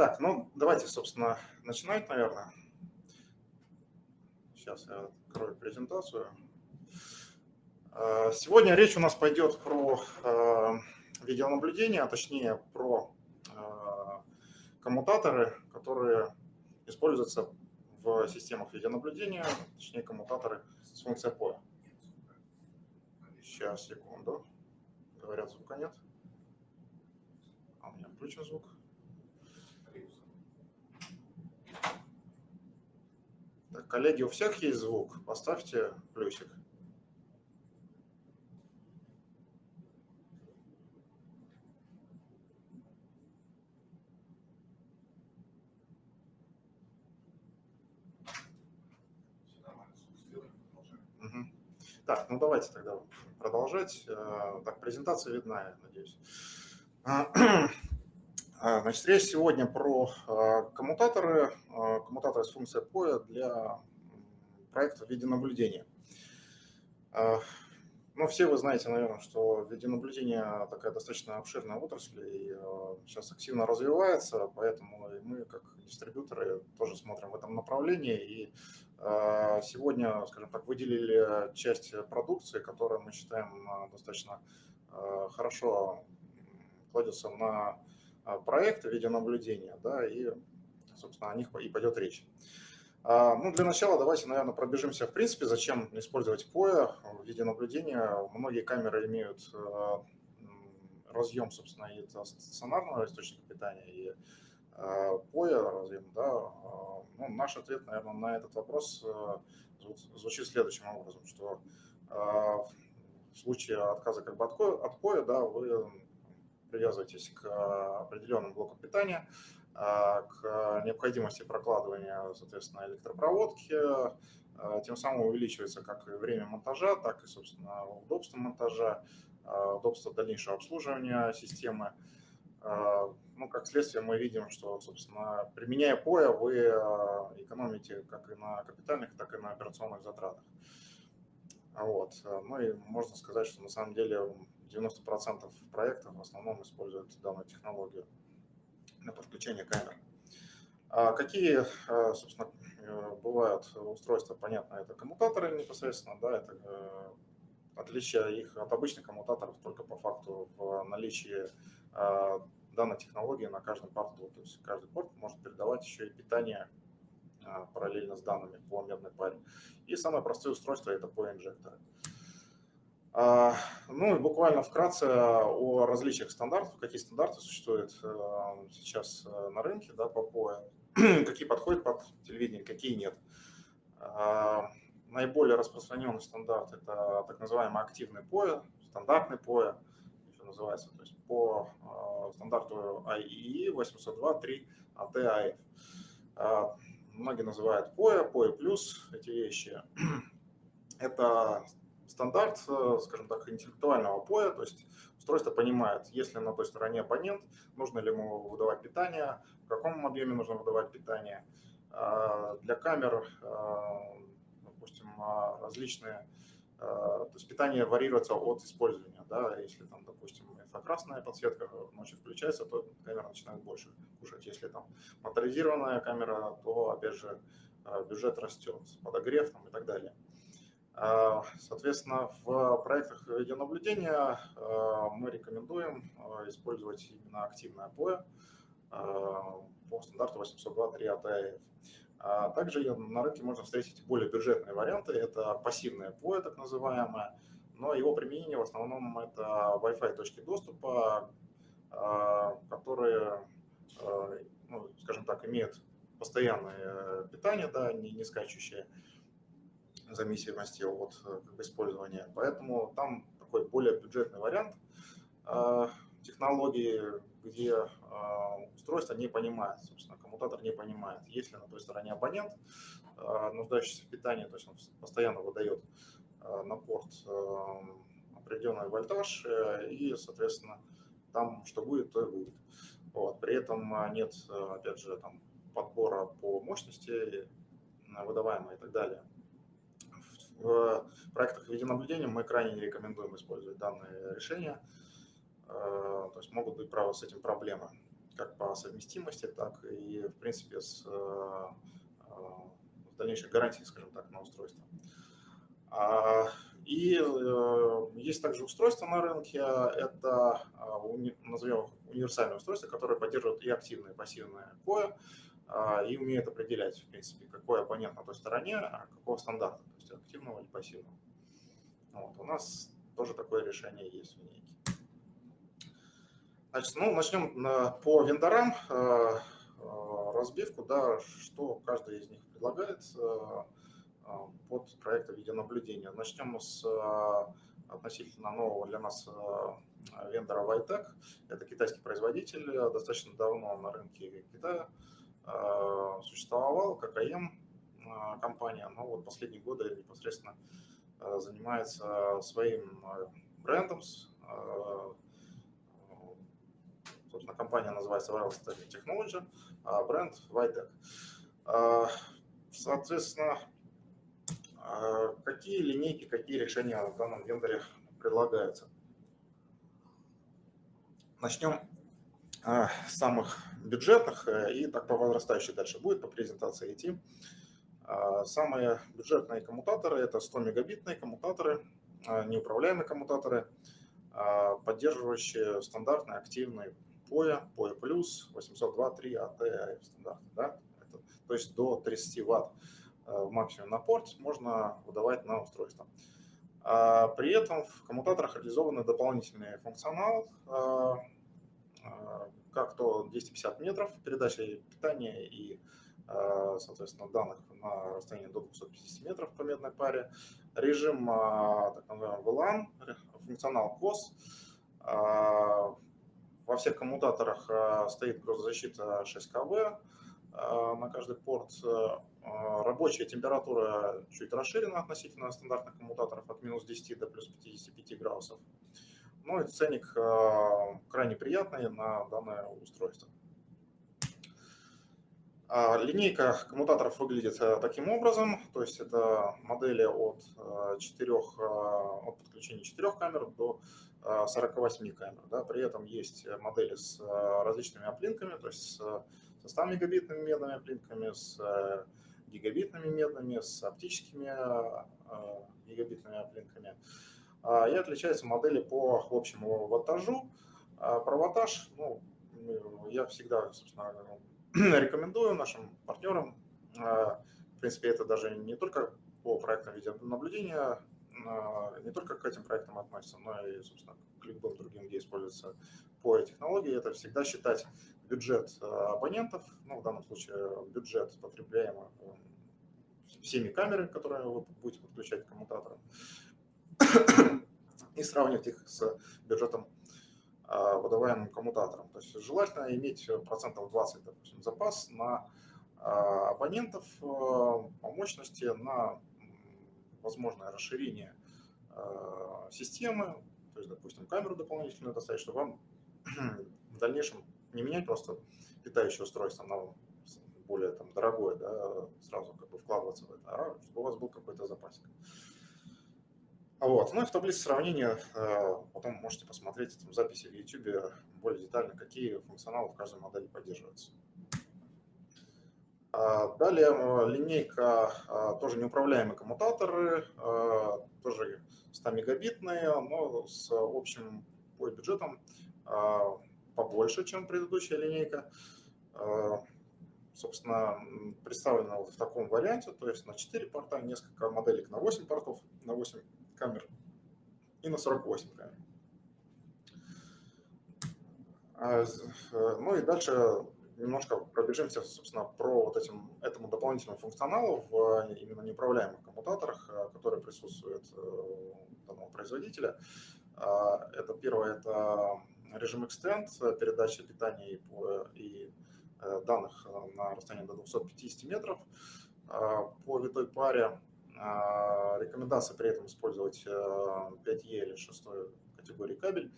Так, ну давайте, собственно, начинать, наверное. Сейчас я открою презентацию. А, сегодня речь у нас пойдет про а, видеонаблюдение, а точнее про а, коммутаторы, которые используются в системах видеонаблюдения, точнее коммутаторы с функцией POE. Сейчас, секунду. Говорят, звука нет. А у меня включен звук. Так, коллеги, у всех есть звук? Поставьте плюсик. Так, ну давайте тогда продолжать. Э, так, презентация видна, я надеюсь. А, значит, речь сегодня про а, коммутаторы, а, коммутаторы с функцией POE для проекта видеонаблюдения. Ну, все вы знаете, наверное, что видеонаблюдение такая достаточно обширная отрасль и сейчас активно развивается, поэтому мы, как дистрибьюторы, тоже смотрим в этом направлении. И сегодня, скажем так, выделили часть продукции, которая мы считаем достаточно хорошо кладется на проект видеонаблюдения, да, и, собственно, о них и пойдет речь. А, ну, для начала давайте, наверное, пробежимся, в принципе, зачем использовать POE в видеонаблюдения. Многие камеры имеют а, разъем, собственно, и стационарного источника питания, и POE разъем, да. Ну, наш ответ, наверное, на этот вопрос звучит следующим образом, что в случае отказа как бы от POE, да, вы привязываетесь к определенным блокам питания, а, к необходимости прокладывания, соответственно, электропроводки, а, тем самым увеличивается как и время монтажа, так и, собственно, удобство монтажа, а, удобство дальнейшего обслуживания системы. Ну, как следствие, мы видим, что, собственно, применяя POE, вы экономите как и на капитальных, так и на операционных затратах. Вот. Ну и можно сказать, что на самом деле 90% проектов в основном используют данную технологию для подключения камер. А какие, а, собственно, э, бывают устройства, понятно, это коммутаторы непосредственно, да, это э, отличие их от обычных коммутаторов только по факту в наличии данной технологии на каждом порту. То есть каждый порт может передавать еще и питание параллельно с данными по медной паре. И самое простое устройство это по инжекторы. А, ну и буквально вкратце о различиях стандартов, какие стандарты существуют э, сейчас э, на рынке да, по POE, какие подходят под телевидение, какие нет. А, наиболее распространенный стандарт – это так называемый активный POE, стандартный POE, еще называется, то есть по э, стандарту IEEE 802.3 AT-AF. Многие называют POE, POE+, эти вещи. Это стандарт, э, скажем так, интеллектуального поя, то есть устройство понимает, если на той стороне абонент, нужно ли ему выдавать питание, в каком объеме нужно выдавать питание. А, для камер, а, допустим, различные, то есть питание варьируется от использования. Да? Если там, допустим, инфракрасная подсветка ночью включается, то камера начинает больше кушать. Если там моторизированная камера, то, опять же, бюджет растет, подогрев там, и так далее. А, соответственно, в проектах видеонаблюдения а, мы рекомендуем а, использовать именно активное POE по стандарту 802.3 ATF. Также на рынке можно встретить более бюджетные варианты. Это пассивное POE, так называемое, но его применение в основном это Wi-Fi точки доступа, которые, ну, скажем так, имеют постоянное питание, да, не, не скачущее, зависимости от э, как бы, использования. Поэтому там такой более бюджетный вариант э, технологии, где э, устройство не понимает, собственно, коммутатор не понимает, есть ли на той стороне абонент, нуждающийся в питании, то есть он постоянно выдает на порт определенный вольтаж, и, соответственно, там что будет, то и будет. Вот. При этом нет, опять же, там, подбора по мощности выдаваемой и так далее в проектах видеонаблюдения мы крайне не рекомендуем использовать данные решения, э, то есть могут быть, право, с этим проблемы. как по совместимости, так и, в принципе, с, с дальнейшей гарантией, скажем так, на устройство. А, и есть также устройство на рынке, это, назовем универсальное устройство, которое поддерживает и активное, и пассивное POE, и умеет определять, в принципе, какой абонент на той стороне, а какого стандарта, то есть активного или пассивного. Вот, у нас тоже такое решение есть в линейке. Значит, ну, начнем по вендорам э, э, разбивку, да, что каждый из них предлагает под проекты видеонаблюдения. Начнем с относительно нового для нас вендора Vitec. Это китайский производитель, достаточно давно на рынке Китая существовал, ККМ компания, но вот последние годы непосредственно занимается своим брендом, Собственно, компания называется Wireless Technology, а бренд Vitec. А, соответственно, какие линейки, какие решения в данном вендоре предлагаются? Начнем самых бюджетных э, и так по возрастающей дальше будет по презентации идти. Самые бюджетные коммутаторы – это 100 мегабитные коммутаторы, неуправляемые коммутаторы, поддерживающие стандартные активные POE, POE+, 802.3 AT стандарт. Да? Это, то есть до 30 Вт э, в максимум на порт можно выдавать на устройство. А при этом в коммутаторах реализованы дополнительный функционал, как то 250 метров передачи питания и, соответственно, данных на расстоянии до 250 метров по медной паре, режим так называемый VLAN, функционал COS, во всех коммутаторах стоит грузозащита 6 КВ на каждый порт. Рабочая температура чуть расширена относительно стандартных коммутаторов от минус 10 до плюс 55 градусов. Ну и ценник крайне приятный на данное устройство. А линейка коммутаторов выглядит таким образом, то есть это модели от, 4, от подключения 4 камер до 48 камер. Да. При этом есть модели с э, различными оплинками, то есть со 100 мегабитными медными оплинками, с э, гигабитными медными, с оптическими э, гигабитными оплинками. А, и отличаются модели по общему ваттажу. А, про ваттаж ну, я всегда собственно, рекомендую нашим партнерам. В принципе, это даже не только по проектам видеонаблюдения не только к этим проектам относится, но и, собственно, к любым другим, где используется по технологии, это всегда считать бюджет э, абонентов, ну, в данном случае бюджет потребляемый э, всеми камерами, которые вы будете подключать к коммутаторам, и сравнивать их с бюджетом э, выдаваемым коммутатором. То есть желательно иметь процентов 20, допустим, запас на абонентов по мощности, на возможное расширение э, системы, то есть, допустим, камеру дополнительную доставить, чтобы вам в дальнейшем не менять просто питающее устройство на более там, дорогое, да, сразу как бы вкладываться в это, а чтобы у вас был какой-то запасик. Вот. Ну и в таблице сравнения э, потом можете посмотреть там, записи в YouTube более детально, какие функционалы в каждой модели поддерживаются. А, далее э, линейка, а, тоже неуправляемые коммутаторы, тоже 100 мегабитные, но с общим по бюджетом побольше, чем предыдущая линейка. Собственно, представлена вот в таком варианте, то есть на 4 порта, несколько моделек на 8 портов, на 8 камер и на 48 камер. Э, ну и дальше немножко пробежимся, собственно, про вот этим, этому дополнительному функционалу в именно неуправляемых коммутаторах, э, которые присутствуют э, у данного производителя. А, это первое, это режим Extend, передача питания и, э, данных на расстоянии до 250 метров а, по витой паре. А, рекомендация при этом использовать 5E или 6 категории кабель.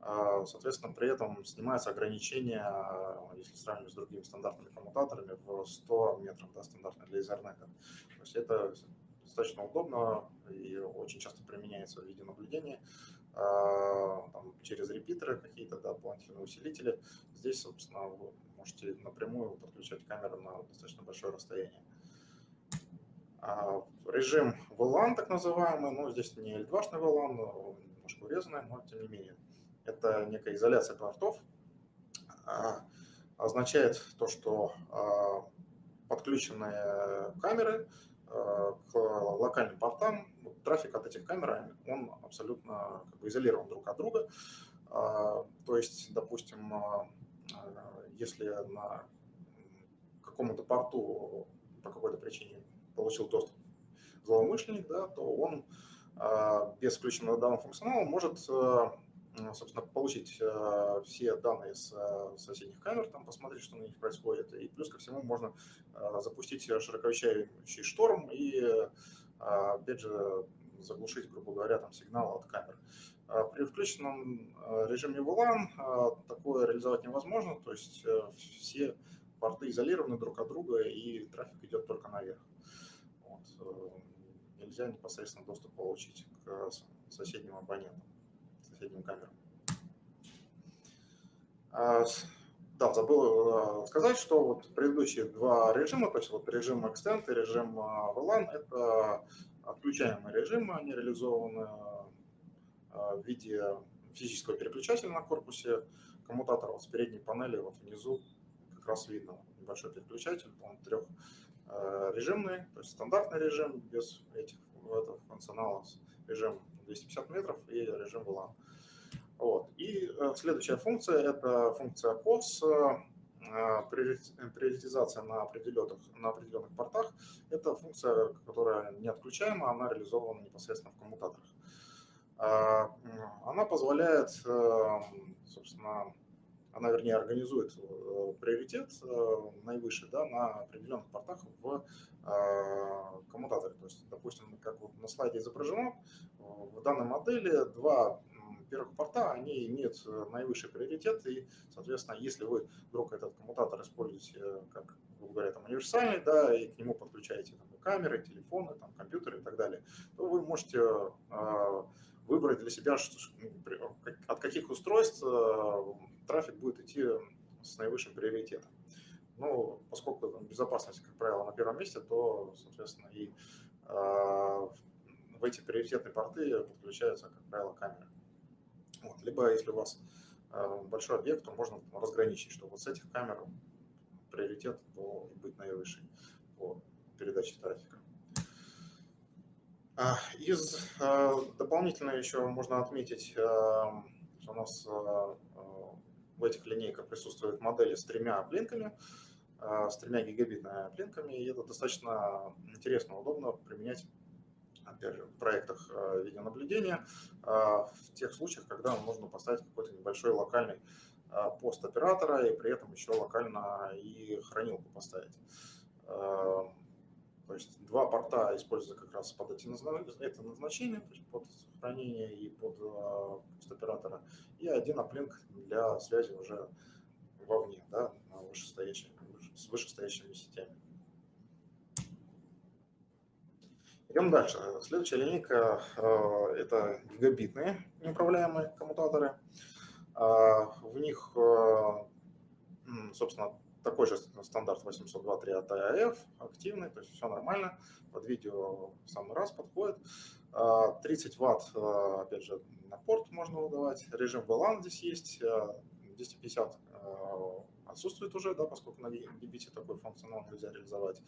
А, соответственно, при этом снимается ограничение, а, если сравнивать с другими стандартными коммутаторами, в 100 метров да, стандартно для Ethernet. То есть это достаточно удобно и очень часто применяется в виде наблюдения. там, через репитеры какие-то да, дополнительные усилители. Здесь, собственно, вы можете напрямую подключать камеру на достаточно большое расстояние. Режим VLAN, так называемый, ну, здесь не L2-шный VLAN, немножко урезанный, но тем не менее. Это некая изоляция портов. Означает то, что подключенные камеры к локальным портам, трафик от этих камер, он абсолютно как бы изолирован друг от друга. То есть, допустим, если на какому-то порту по какой-то причине получил доступ злоумышленник, да, то он без включенного данного функционала может собственно, получить э, все данные с э, соседних камер, там, посмотреть, что на них происходит. И плюс ко всему можно э, запустить широковещающий шторм и, опять же, заглушить, грубо говоря, там, сигнал от камер. При включенном режиме VLAN такое реализовать невозможно, то есть все порты изолированы друг от друга и трафик идет только наверх. Нельзя непосредственно доступ получить к соседним абонентам соседним камерам. А, да, забыл э, сказать, что вот предыдущие два режима, то есть вот режим Extend и режим а, VLAN, это отключаемые режимы, они реализованы в виде физического переключателя на корпусе коммутатора. Вот с передней панели вот внизу как раз видно небольшой переключатель, он трехрежимный, э, то есть стандартный режим без этих этого функционала, режим 250 метров и режим VLAN. Вот. И э, следующая функция – это функция COS, э, приоритизация на определенных, на определенных портах. Это функция, которая не отключаема, она реализована непосредственно в коммутаторах. Она позволяет, собственно, она, вернее, организует приоритет наивысший да, на определенных портах в коммутаторе. То есть, допустим, как вот на слайде изображено, в данной модели два первых порта, они имеют э, наивысший приоритет, и, соответственно, если вы вдруг этот коммутатор используете э, как, грубо говоря, там, универсальный, да, и к нему подключаете там, камеры, телефоны, там, компьютеры и так далее, то вы можете э, выбрать для себя, что, ну, от каких устройств э, трафик будет идти с наивысшим приоритетом. Ну, поскольку там, безопасность, как правило, на первом месте, то, соответственно, и э, в эти приоритетные порты подключаются, как правило, камеры. Вот. Либо если у вас э, большой объект, то можно разграничить, что вот с этих камер приоритет должен быть наивысший по передаче трафика. А, из э, дополнительно еще можно отметить, э, что у нас в этих линейках присутствуют модели с тремя плинками, с тремя гигабитными плинками, и это достаточно интересно, удобно применять опять же, в проектах э, видеонаблюдения, э, в тех случаях, когда можно поставить какой-то небольшой локальный пост оператора и при этом еще локально и хранилку поставить. То есть два порта используются как раз под эти это назначение, то есть под хранение и под пост оператора, и один аплинк для связи уже вовне, да, с вышестоящими сетями. Идем дальше. Следующая линейка э, – это гигабитные неуправляемые коммутаторы. А, в них, э, собственно, такой же стандарт 802.3 от AF, активный, то есть все нормально, под видео в самый раз подходит. 30 а, ватт, э, опять же, на порт можно выдавать, режим VLAN здесь есть, 250 отсутствует уже, да, поскольку на гигабите такой функционал нельзя реализовать.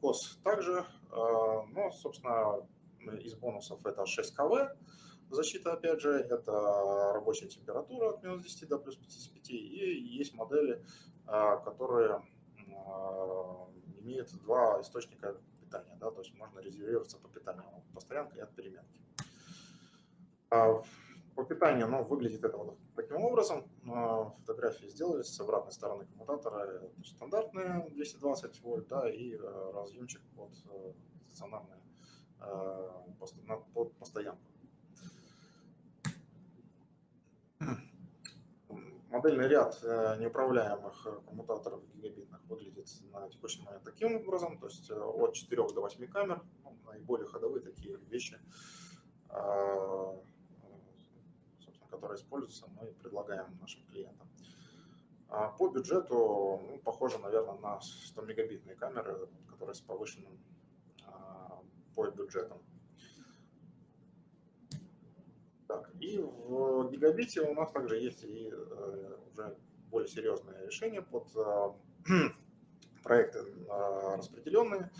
КОС также, ну, собственно, из бонусов это 6 КВ, защита, опять же, это рабочая температура от минус 10 до плюс 55, и есть модели, которые имеют два источника питания, да, то есть можно резервироваться по питанию от постоянки и от переменки. По питанию ну, выглядит это вот таким образом. Фотографии сделались с обратной стороны коммутатора. Стандартные 220 вольт да, и разъемчик под стационарную э, под постоянку. Модельный ряд неуправляемых коммутаторов гигабитных выглядит на текущий момент таким образом, то есть от 4 до 8 камер, ну, наиболее ходовые такие вещи которые используются, мы предлагаем нашим клиентам. А по бюджету ну, похоже, наверное, на 100 мегабитные камеры, которые с повышенным а, по бюджетом. Так, и в гигабите у нас также есть и э, уже более серьезные решения под э, проекты э, распределенные.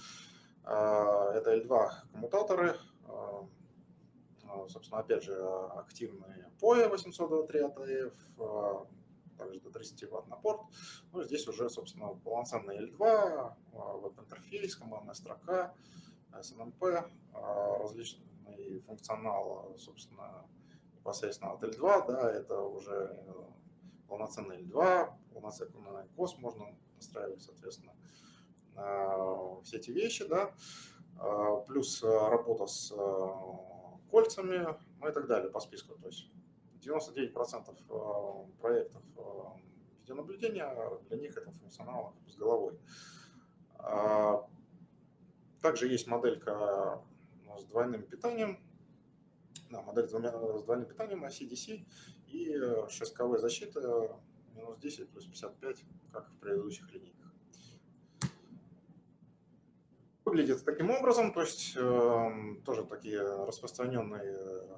Это L2 коммутаторы, собственно, опять же, активные POE 823 ATF, также до 30 Вт на порт. Ну, здесь уже, собственно, полноценный L2, веб-интерфейс, командная строка, SNMP, различный функционал, собственно, непосредственно от L2, да, это уже э, полноценный L2, полноценный COS можно настраивать, соответственно, э, все эти вещи, да, э, плюс работа с кольцами, ну и так далее по списку. То есть 99% проектов видеонаблюдения, для них это функционал с головой. Также есть моделька с двойным питанием, да, модель с, двумя, с двойным питанием на CDC и 6КВ защита минус 10 плюс 55, как в предыдущих линейках. Выглядит таким образом, то есть э, тоже такие распространенные э,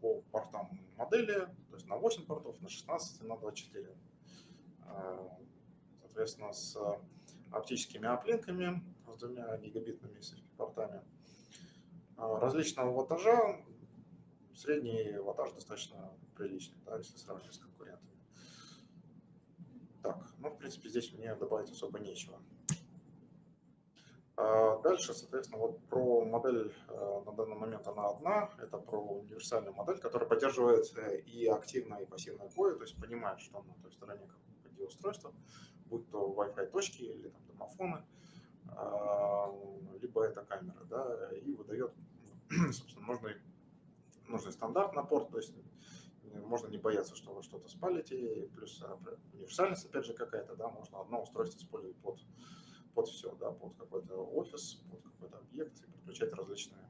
по портам модели, то есть на 8 портов, на 16, на 24. Э, соответственно, с оптическими оплинками, с двумя гигабитными портами. А, различного ваттажа, средний ваттаж достаточно приличный, да, если сравнивать с конкурентами. Так, ну, в принципе, здесь мне добавить особо нечего. А дальше, соответственно, вот про модель э, на данный момент она одна. Это про универсальную модель, которая поддерживает э, и активное, и пассивное POE, то есть понимает, что на той стороне какое устройство, будь то Wi-Fi точки или там, домофоны, а, либо это камера, да, и выдает, собственно, нужный, нужный стандарт на порт, то есть можно не бояться, что вы что-то спалите, плюс а, универсальность, опять же, какая-то, да, можно одно устройство использовать под, под все, да, под какой-то офис, под какой-то объект и подключать различные,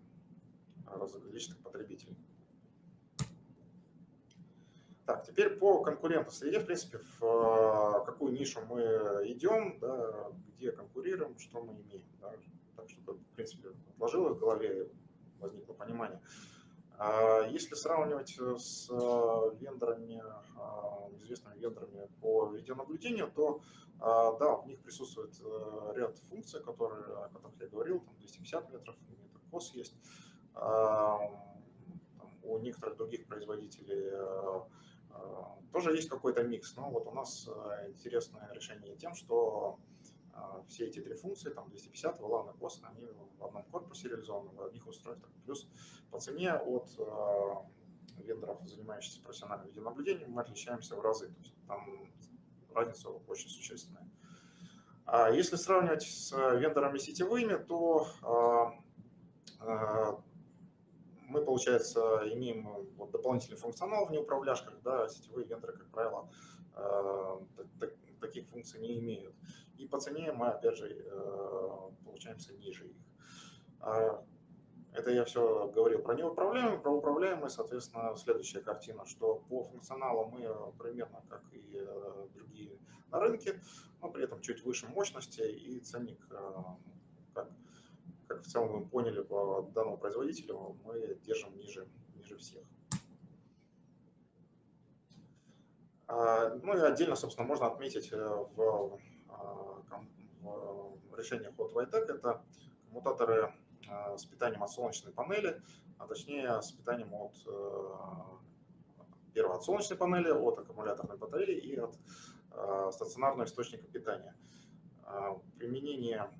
различных потребителей. Так, теперь по конкурентной среде, в принципе, в а, какую нишу мы идем, да, где конкурируем, что мы имеем. Да, так, чтобы, в принципе, отложилось в голове, возникло понимание. А если сравнивать с вендорами, а, известными вендорами по видеонаблюдению, то да, в них присутствует э, ряд функций, которые, о которых я говорил, там 250 метров, метр кос есть. У некоторых других производителей э, а, тоже есть какой-то микс, но вот у нас а, интересное решение тем, что а, все эти три функции, там 250, VLAN и POS, они в одном корпусе реализованы, в одних устройствах. Плюс по цене от вендоров, занимающихся профессиональным видеонаблюдением, мы отличаемся в разы. То есть там разница очень существенная. А если сравнивать с вендорами сетевыми, то мы, получается, имеем вот дополнительный функционал в неуправляшках, да, сетевые вендоры, как правило, таких функций не имеют. И по цене мы, опять же, э, получаемся ниже их. А, это я все говорил про неуправляемые, про управляемые, соответственно, следующая картина, что по функционалу мы примерно как и другие на рынке, но при этом чуть выше мощности и ценник как как в целом мы поняли по данному производителю, мы держим ниже, ниже всех. А, ну и отдельно, собственно, можно отметить э, в решениях от Vitec это коммутаторы а, с питанием от солнечной панели, а точнее с питанием от э, первого от солнечной панели, от аккумуляторной батареи и от стационарного источника питания. Применение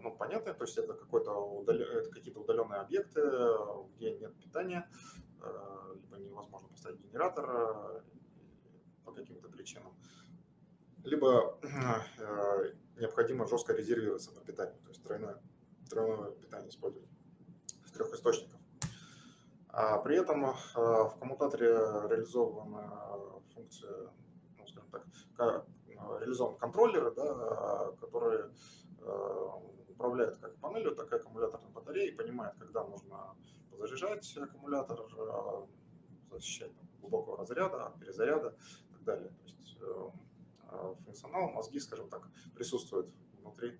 ну, понятно, то есть это, это какие-то удаленные объекты, где нет питания, либо невозможно поставить генератор по каким-то причинам, либо необходимо жестко резервироваться на питание, то есть тройное, тройное питание использовать с трех источников. А при этом в коммутаторе реализована функция, ну, скажем так, реализован контроллеры, да, которые Э, управляет как панелью, так и аккумуляторной батареей, понимает, когда нужно подзаряжать аккумулятор, э, защищать глубокого разряда, перезаряда и так далее. То есть функционал, мозги, скажем так, присутствуют внутри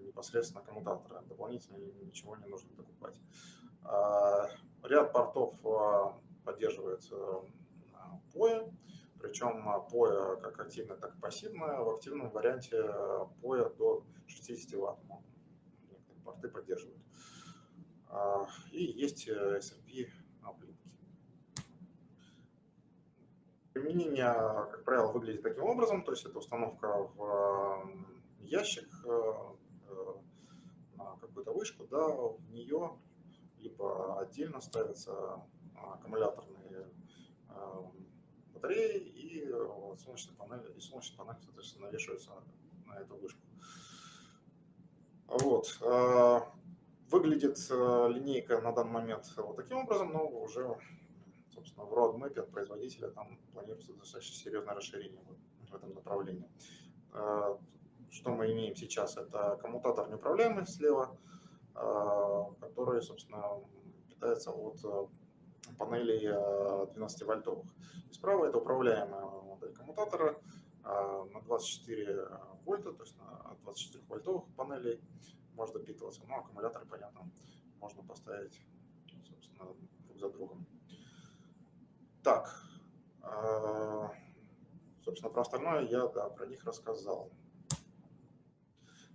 непосредственно коммутатора. Дополнительно ничего не нужно докупать. Ряд портов поддерживает POE, причем POE как активное, так и пассивное. В активном варианте POE до 60 Вт порты поддерживают. И есть SRP Применение, как правило, выглядит таким образом, то есть это установка в ящик на какую-то вышку, да, в нее либо отдельно ставятся аккумуляторные батареи и солнечные панели, и солнечные панели, соответственно, навешиваются на эту вышку. Вот. Выглядит линейка на данный момент вот таким образом, но уже, собственно, в roadmap от производителя там планируется достаточно серьезное расширение в этом направлении. Что мы имеем сейчас? Это коммутатор неуправляемый слева, который, собственно, питается от панелей 12-вольтовых. И справа это управляемая модель коммутатора на 24 вольта, то есть на 24 вольтовых панелей может допитываться. Ну, аккумуляторы, понятно, можно поставить, собственно, друг за другом. Так, собственно, про остальное я, да, про них рассказал.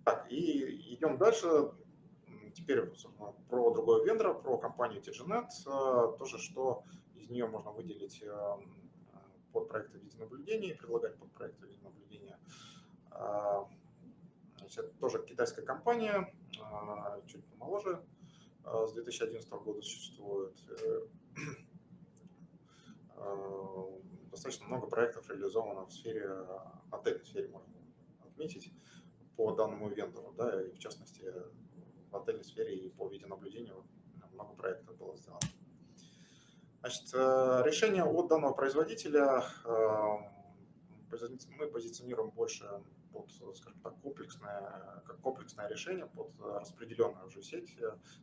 Так, и идем дальше. Теперь про другого вендора, про компанию TGNet. Э, тоже, что из нее можно выделить э, под проекты видеонаблюдения и предлагать под проекты видеонаблюдения. Э, это тоже китайская компания, чуть помоложе, с 2011 года существует. Достаточно много проектов реализовано в сфере отельной сфере, можно отметить, по данному вендору, да, и в частности в отельной сфере и по видеонаблюдению много проектов было сделано. Значит, э, решение от данного производителя э, мы позиционируем больше под, скажем так, комплексное, как комплексное решение под распределенную уже сеть.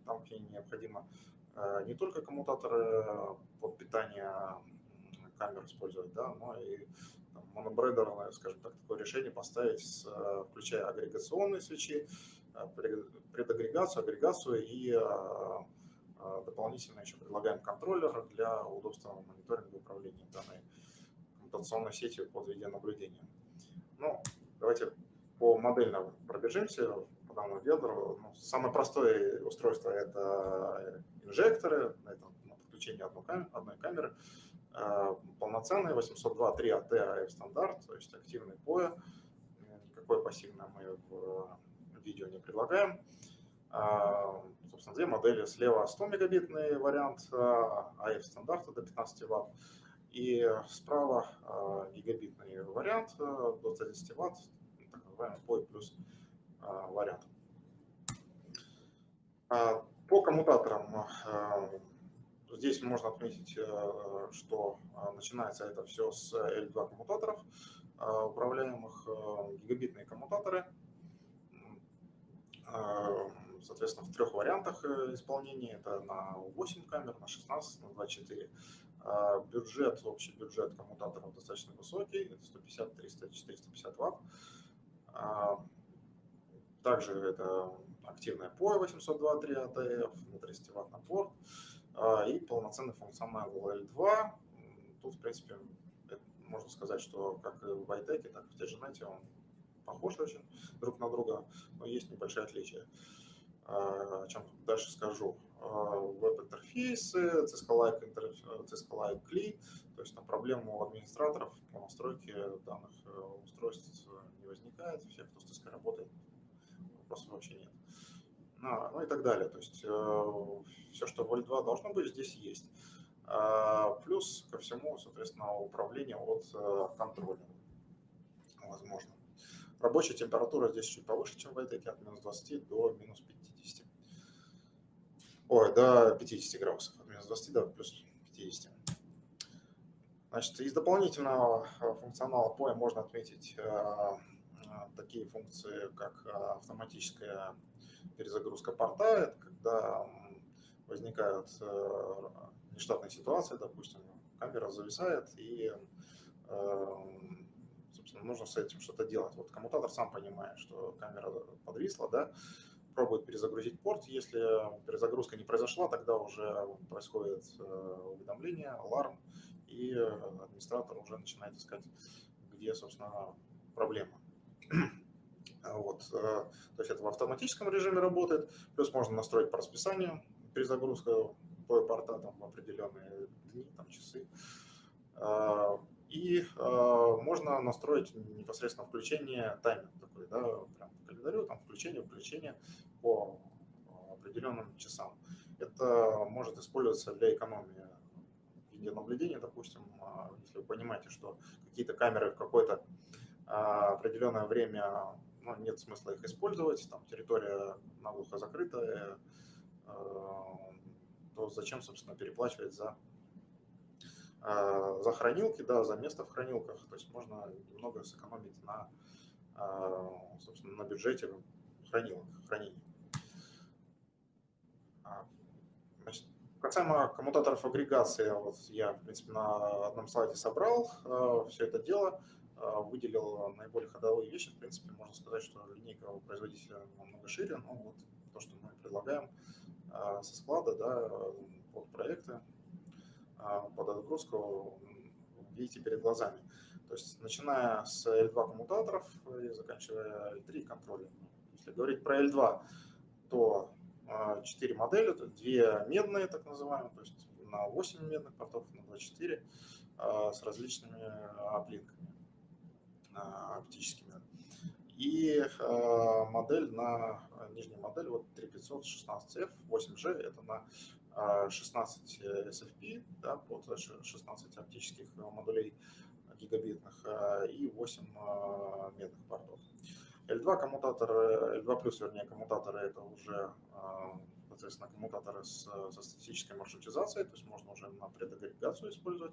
Там ней необходимо э, не только коммутаторы под питание камер использовать, да, но и монобрейдерное, скажем так, такое решение поставить, включая агрегационные свечи, предагрегацию, агрегацию и а, дополнительно еще предлагаем контроллер для удобства мониторинга и управления данной коммутационной сетью под видеонаблюдением. Ну, давайте по модельно пробежимся по данному ведру. Ну, самое простое устройство – это инжекторы, это подключение одной камеры. Полноценный 802 3 AT AF стандарт, то есть активный POE, никакой пассивный мы в видео не предлагаем. А, собственно, две модели. Слева 100 мегабитный вариант AF а, стандарта до 15 Вт. И справа а, гигабитный вариант до 110 Вт, так называемый POE плюс вариант. По коммутаторам здесь можно отметить, что начинается это все с L2 коммутаторов, управляемых гигабитные коммутаторы – Э, соответственно, в трех вариантах э, исполнения. Это на 8 камер, на 16, на 24. Э, бюджет, общий бюджет коммутаторов достаточно высокий. Это 150, 300, 450 ватт. Также это активная POE 802 3 ATF на 300 ватт на порт и полноценный функционал L2. Тут, в принципе, можно сказать, что как в iTech, так и в TGNet он похожи очень друг на друга, но есть небольшие отличия. А, о чем дальше скажу. А, веб-интерфейсы, Cisco-like Cisco CLI, то есть на проблему администраторов по настройке данных э, устройств не возникает, все, кто с Cisco работает, вопросов вообще нет. Ну, ну и так далее. То есть э, все, что в L2 должно быть, здесь есть. А, плюс ко всему, соответственно, управление от э, контроллера возможно. Рабочая температура здесь чуть повыше, чем в Айтеке, от минус 20 до минус 50. Ой, до 50 градусов, от минус 20 до плюс 50. Значит, из дополнительного э, функционала POE можно отметить такие функции, как автоматическая перезагрузка порта. Это когда возникают нештатные ситуации, допустим, камера зависает, и, собственно, нужно с этим что-то делать. Вот коммутатор сам понимает, что камера подвисла, да, пробует перезагрузить порт. Если перезагрузка не произошла, тогда уже происходит уведомление, аларм, и администратор уже начинает искать, где, собственно, проблема. Вот. Э, то есть это в автоматическом режиме работает, плюс можно настроить по расписанию перезагрузка по порта там, в определенные дни, там, часы. Э, и э, можно настроить непосредственно включение таймер такой, да, прям по календарю, там включение, включение по определенным часам. Это может использоваться для экономии видеонаблюдения, допустим, если вы понимаете, что какие-то камеры в какое-то определенное время ну, нет смысла их использовать, там территория наглухо закрытая, э, то зачем, собственно, переплачивать за, э, за хранилки, да, за место в хранилках, то есть можно немного сэкономить на, э, собственно, на бюджете хранилок, хранений. А, значит, касаемо коммутаторов агрегации, вот я, в принципе, на одном слайде собрал все это дело. А, выделил наиболее ходовые вещи. В принципе, можно сказать, что линейка у производителя намного шире, но вот то, что мы предлагаем а, со склада да, под проекты, а, под отгрузку, видите перед глазами. То есть начиная с L2 коммутаторов и заканчивая L3 контроллером. Если говорить про L2, то 4 модели, это 2 медные, так называемые, то есть на 8 медных портов, на 24 с различными оплинками оптическими. И э, модель на нижняя модель, вот 3500 16F, 8G, это на 16 э, SFP, да, под 16 оптических модулей гигабитных и 8 медных портов. L2 коммутаторы, L2 плюс, вернее, коммутаторы это уже, соответственно, коммутаторы с, со статической маршрутизацией, то есть можно уже на предагрегацию использовать.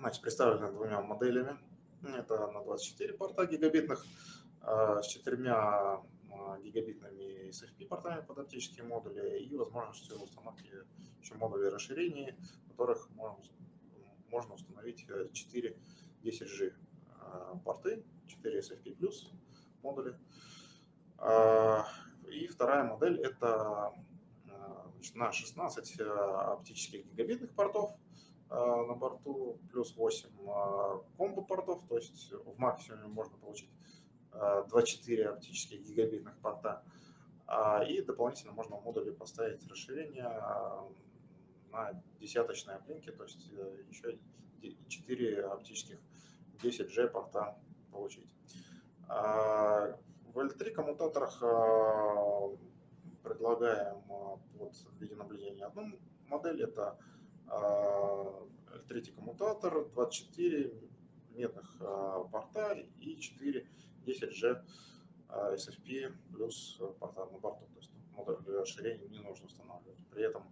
Значит, представлены двумя моделями. Это на 24 порта гигабитных а, с четырьмя а, гигабитными SFP портами под оптические модули и возможностью установки еще модулей расширений, в которых можно установить 4 10G а, порты, 4 SFP модули. И вторая модель это на 16 оптических гигабитных портов на борту, плюс 8 а, комбо-портов, то есть в максимуме можно получить 24 а, оптических гигабитных порта. И дополнительно можно в модуле поставить расширение на десяточные оплинки, то есть э, еще 4 оптических 10G порта получить. В L3 коммутаторах предлагаем под видеонаблюдение одну модель, это а, третий коммутатор, 24 медных а, порта и 4 10G SFP плюс порта на борту. То есть модуль расширения не нужно устанавливать. При этом,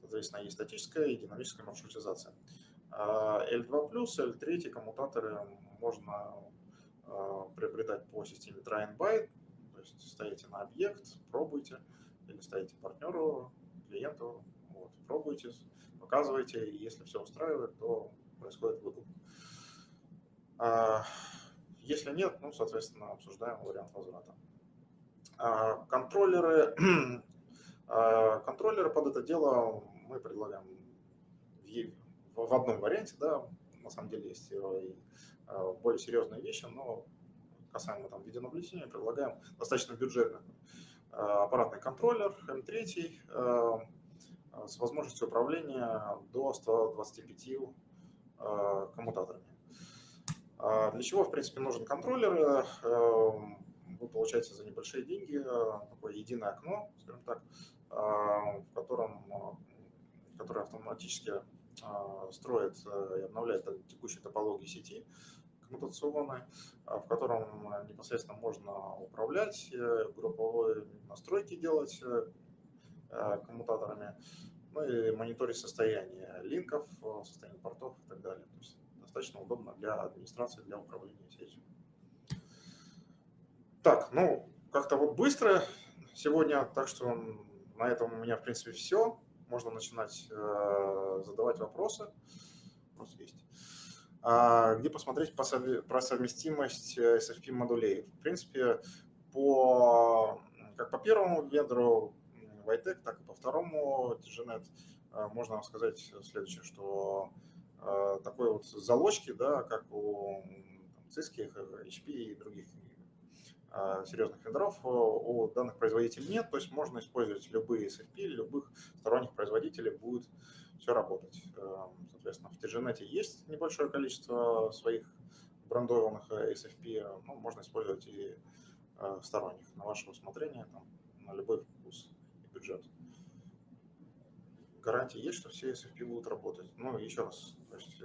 соответственно, есть статическая и динамическая маршрутизация. L2+, L3 коммутаторы можно приобретать по системе try and buy, то есть ставите на объект, пробуйте, или ставите партнеру, клиенту, вот, пробуйте, показываете, и если все устраивает, то происходит выкуп. А, если нет, ну, соответственно, обсуждаем вариант возврата. А, контроллеры, а, контроллеры под это дело мы предлагаем в одном варианте, да, на самом деле есть и более серьезные вещи, но касаемо там видеонаблюдения предлагаем достаточно бюджетный аппаратный контроллер M3, Э, с возможностью управления до 125 э, коммутаторами. А для чего, в принципе, нужен контроллер? Эм, вы получаете за небольшие деньги э, такое единое окно, скажем так, в котором, которое автоматически строит и обновляет текущие топологии сети коммутационной, в котором непосредственно можно управлять, групповые настройки делать коммутаторами, ну и мониторить состояние линков, состояние портов и так далее. То есть достаточно удобно для администрации, для управления сетью. Так, ну, как-то вот быстро сегодня, так что на этом у меня, в принципе, все. Можно начинать задавать вопросы. Вопрос есть. А, где посмотреть про совместимость SFP модулей? В принципе, по, как по первому вендору Vitec, так и по второму. TGNet можно сказать следующее, что такой вот залочки, да, как у Cisco, HP и других а, серьезных вендоров э, у данных производителей нет, то есть можно использовать любые SFP, любых сторонних производителей, будет все работать. Э, соответственно, в TGNet есть небольшое количество своих брендованных э, SFP, ну, можно использовать и сторонних на ваше усмотрение, там, на любой вкус бюджет. Гарантии есть, что все SFP будут работать. Ну, еще раз, то есть,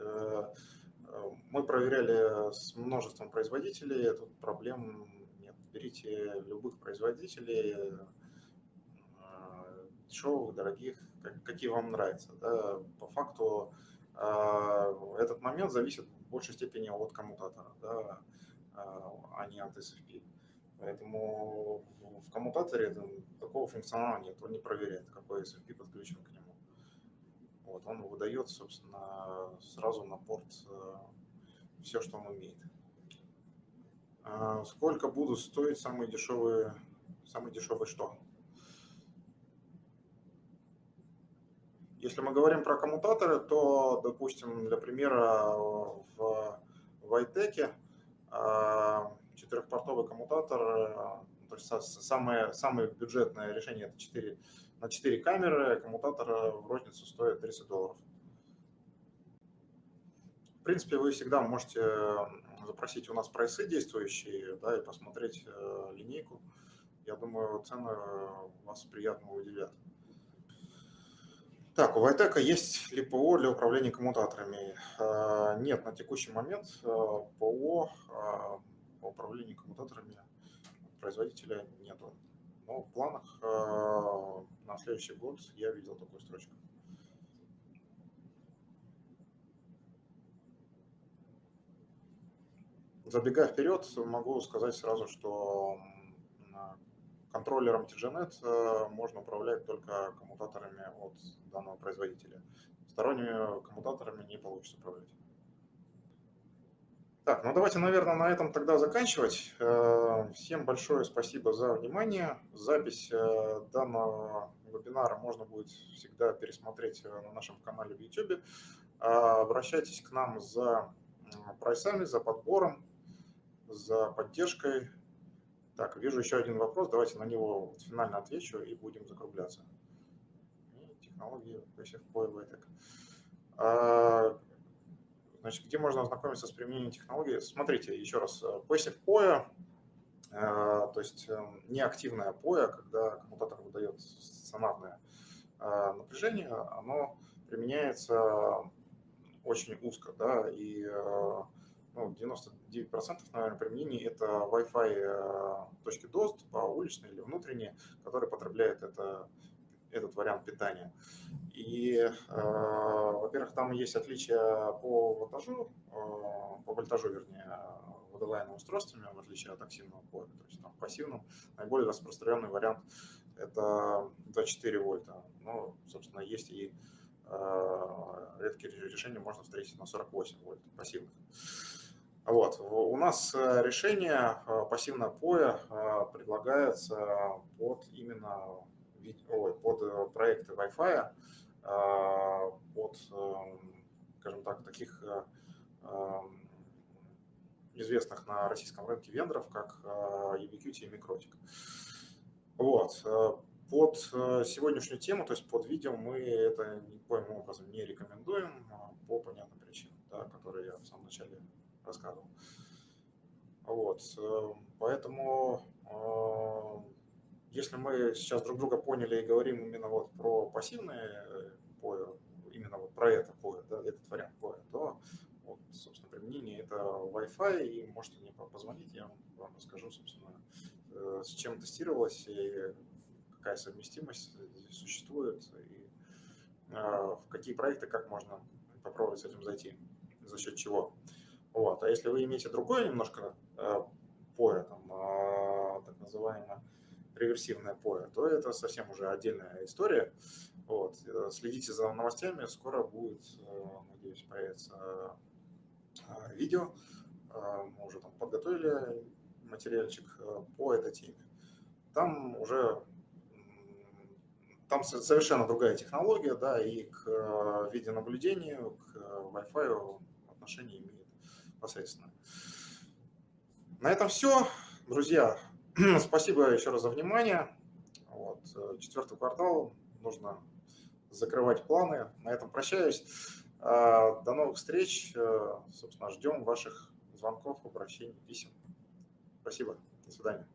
мы проверяли с множеством производителей, тут проблем берите любых производителей, э, дешевых, дорогих, какие вам нравятся. Да. По факту э, этот момент зависит в большей степени от коммутатора, да, а не от SFP. Поэтому в коммутаторе такого функционала нет, он не проверяет, какой SFP подключен к нему. Вот, он выдает, собственно, сразу на порт э, все, что он умеет. А сколько будут стоить самые дешевые, самые дешевые что? Если мы говорим про коммутаторы, то, допустим, для примера, в Вайтеке четырехпортовый коммутатор, то есть самое, самое бюджетное решение это 4, на 4 камеры, коммутатор в розницу стоит 30 долларов. В принципе, вы всегда можете запросить у нас прайсы действующие, да, и посмотреть э, линейку. Я думаю, цены вас приятно удивят. Так, у Вайтека есть ли ПО для управления коммутаторами? Э, нет, на текущий момент э, ПО по управлению коммутаторами производителя нету. Но в планах на следующий год я видел такую строчку. Забегая вперед, могу сказать сразу, что контроллером TGNet э, можно управлять только коммутаторами от данного производителя. Сторонними коммутаторами не получится управлять. Так, ну давайте, наверное, на этом тогда заканчивать. Э, всем большое спасибо за внимание. Запись э, данного вебинара можно будет всегда пересмотреть на нашем канале в YouTube. Обращайтесь к нам за прайсами, за подбором за поддержкой. Так, вижу еще один вопрос, давайте на него финально отвечу и будем закругляться. технологии PSF POE а, Значит, где можно ознакомиться с применением технологии? Смотрите, еще раз, PSF POE, а, то есть эм, неактивная POE, когда коммутатор выдает стационарное напряжение, оно применяется очень узко, да, и ну, 99% наверное, применений это Wi-Fi э, точки доступа, уличные или внутренние, которые потребляют это, этот вариант питания. И, э, во-первых, там есть отличия по вольтажу, э, по вольтажу, вернее, водолайными устройствами, в отличие от активного поля. То есть там пассивном наиболее распространенный вариант это 24 вольта. Ну, собственно, есть и э, редкие решения можно встретить на 48 вольт пассивных. Вот. У нас э, решение э, пассивное POE э, предлагается под именно ой, под проекты Wi-Fi, под, скажем так, таких известных на российском рынке вендоров, как Ubiquiti и Microtic. Вот. Под сегодняшнюю тему, то есть под видео, мы это никоим образом не рекомендуем по понятным причинам, да, которые я в самом начале рассказывал. Вот, э, поэтому э, если мы сейчас друг друга поняли и говорим именно вот про пассивные поя, именно вот про это поя, да, этот вариант поя, то вот, собственно, применение это Wi-Fi, и можете мне позвонить, я вам расскажу, собственно, э, с чем тестировалось и какая совместимость здесь существует, и в какие проекты, как можно попробовать с этим зайти, за счет чего. Вот. А если вы имеете другое немножко э, поле, там, э, так называемое реверсивное POE, то это совсем уже отдельная история. Вот. Следите за новостями, скоро будет, надеюсь, появится видео. Мы уже там подготовили материальчик по этой теме. Там уже там совершенно другая технология, да, и к э, видеонаблюдению, к Wi-Fi отношение имеет посредственно. На этом все. Друзья, спасибо еще раз за внимание. Вот, э, четвертый квартал, нужно закрывать планы. На этом прощаюсь. А, до новых встреч. Э, собственно, ждем ваших звонков, обращений, писем. Спасибо. До свидания.